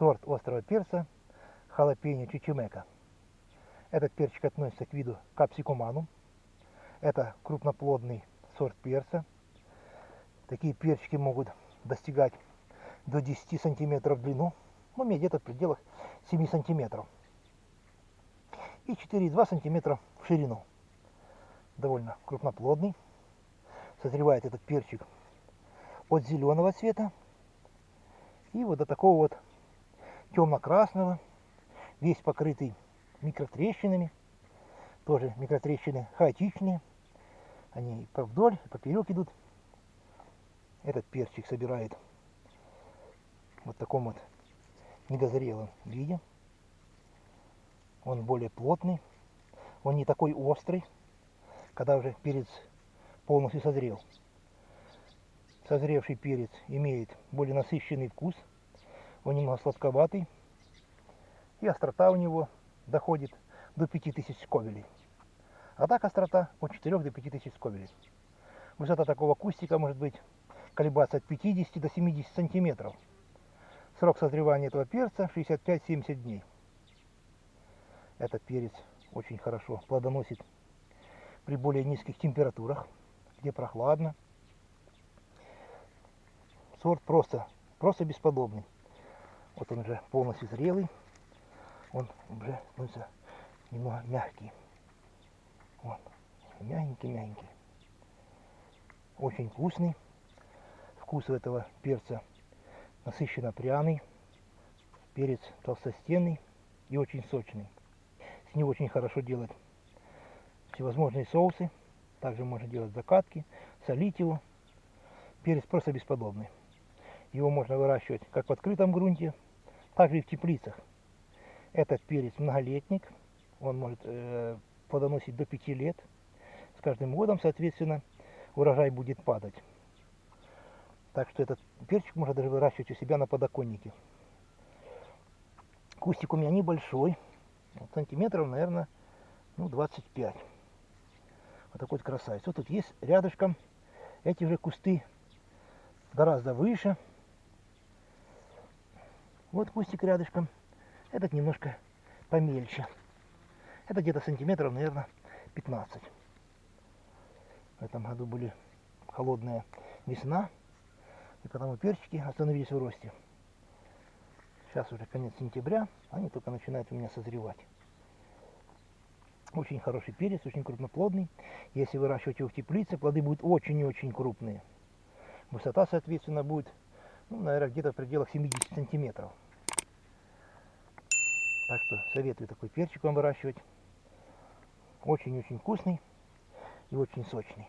сорт острого перца халапеньо чичимека. Этот перчик относится к виду капсикуманум. Это крупноплодный сорт перца. Такие перчики могут достигать до 10 сантиметров в длину, ну, где-то в пределах 7 сантиметров. И 4,2 сантиметра в ширину. Довольно крупноплодный. Созревает этот перчик от зеленого цвета и вот до такого вот темно-красного, весь покрытый микротрещинами, тоже микротрещины хаотичные, они по вдоль, поперек идут. Этот перчик собирает вот в таком вот недозрелом виде. Он более плотный, он не такой острый, когда уже перец полностью созрел. Созревший перец имеет более насыщенный вкус, он немного сладковатый, и острота у него доходит до 5000 сковелей. А так острота от 4 до 5000 сковелей. Высота такого кустика может быть колебаться от 50 до 70 сантиметров. Срок созревания этого перца 65-70 дней. Этот перец очень хорошо плодоносит при более низких температурах, где прохладно. Сорт просто, просто бесподобный. Вот он уже полностью зрелый. Он уже становится немного мягкий. Вот. Мягенький-мягенький. Очень вкусный. Вкус у этого перца насыщенно пряный. Перец толстостенный и очень сочный. С него очень хорошо делать всевозможные соусы. Также можно делать закатки, солить его. Перец просто бесподобный. Его можно выращивать как в открытом грунте, так и в теплицах. Этот перец многолетник. Он может э, плодоносить до 5 лет. С каждым годом, соответственно, урожай будет падать. Так что этот перчик можно даже выращивать у себя на подоконнике. Кустик у меня небольшой, вот сантиметров, наверное, ну, 25. Вот такой вот красавец. Вот тут есть рядышком эти же кусты гораздо выше. Вот кустик рядышком. Этот немножко помельче. Это где-то сантиметров, наверное, 15. В этом году были холодная весна, и потому перчики остановились в росте. Сейчас уже конец сентября, они только начинают у меня созревать. Очень хороший перец, очень крупноплодный. Если выращивать его в теплице, плоды будут очень и очень крупные. Высота, соответственно, будет, ну, наверное, где-то в пределах 70 сантиметров. Так что советую такой перчик вам выращивать. Очень-очень вкусный и очень сочный.